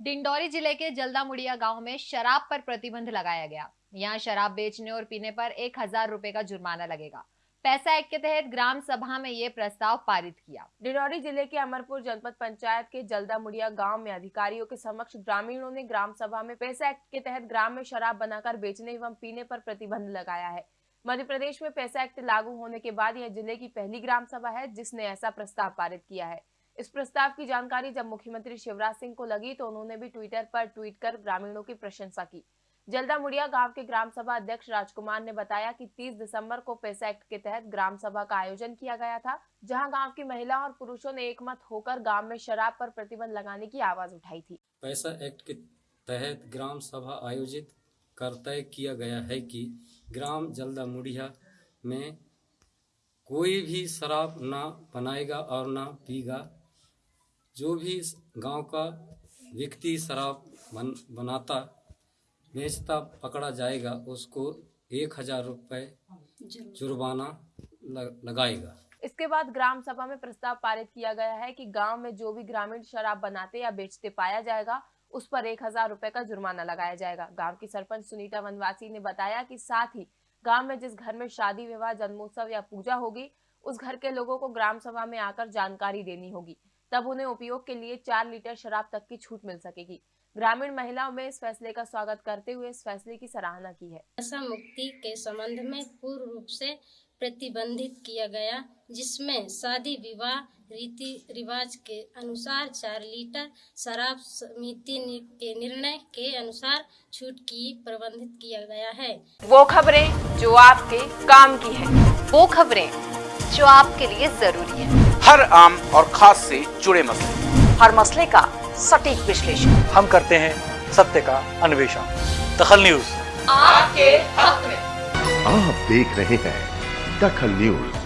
डिंडौरी ज़िले के जल्दा मुड़िया गाँव में शराब पर प्रतिबंध लगाया गया। यहाँ शराब बेचने और पीने पर एक हज़ार रुपए का जुर्माना लगेगा। पैसा एक्ट के तहत ग्राम सभा में ये प्रस्ताव पारित किया। डिंडौरी ज़िले के अमरपुर जनपद पंचायत के जल्दा मुड़िया गाँव में अधिकारियों के समक्ष ग्रामीणों ने ग्राम सभा में पैसा एक्ट के तहत ग्राम में शराब बनाकर बेचने एवं पीने पर प्रतिबंध लगाया है। मध्य प्रदेश में पैसा एक्ट लागू होने के बाद यह ज़िले की पहली ग्राम सभा है जिसने ऐसा प्रस्ताव पारित किया है। इस प्रस्ताव की जानकारी जब मुख्यमंत्री शिवराज सिंह को लगी तो उन्होंने भी ट्विटर पर ट्वीट कर ग्रामीणों की प्रशंसा की। जल्दा मुड़िया गाँव के ग्राम सभा अध्यक्ष राजकुमार ने बताया कि 30 दिसंबर को पैसा एक्ट के तहत ग्राम सभा का आयोजन किया गया था, जहाँ गाँव की महिला और पुरुषों ने एकमत होकर गाँव में शराब पर प्रतिबंध लगाने की आवाज़ उठाई थी। पैसा एक्ट के तहत ग्राम सभा आयोजित कर तय किया गया है कि ग्राम जल्दा मुड़िया में कोई भी शराब ना बनाएगा और ना पीगा। जो भी गाँव का व्यक्ति शराब बन, बनाता बेचता पकड़ा जाएगा उसको एक हज़ार रुपये जुर्माना लगाएगा। इसके बाद ग्राम सभा में प्रस्ताव पारित किया गया है कि गाँव में जो भी ग्रामीण शराब बनाते या बेचते पाया जाएगा उस पर एक हज़ार रुपए का जुर्माना लगाया जाएगा। गाँव की सरपंच सुनीता वनवासी ने बताया कि साथ ही गाँव में जिस घर में शादी विवाह जन्मोत्सव या पूजा होगी उस घर के लोगों को ग्राम सभा में आकर जानकारी देनी होगी। तब उन्हें उपयोग के लिए चार लीटर शराब तक की छूट मिल सकेगी। ग्रामीण महिलाओं में इस फैसले का स्वागत करते हुए इस फैसले की सराहना की है। नशा मुक्ति के संबंध में पूर्ण रूप से प्रतिबंधित किया गया जिसमें शादी विवाह रीति रिवाज के अनुसार चार लीटर शराब समिति के निर्णय के अनुसार छूट की प्रबंधित किया गया है। वो खबरें जो आपके काम की है। वो खबरें जो आपके लिए ज़रूरी है। हर आम और खास से जुड़े मसले। हर मसले का सटीक विश्लेषण। हम करते हैं सत्य का अन्वेषण। दखल न्यूज़। आपके हक में। आप देख रहे हैं दखल न्यूज़।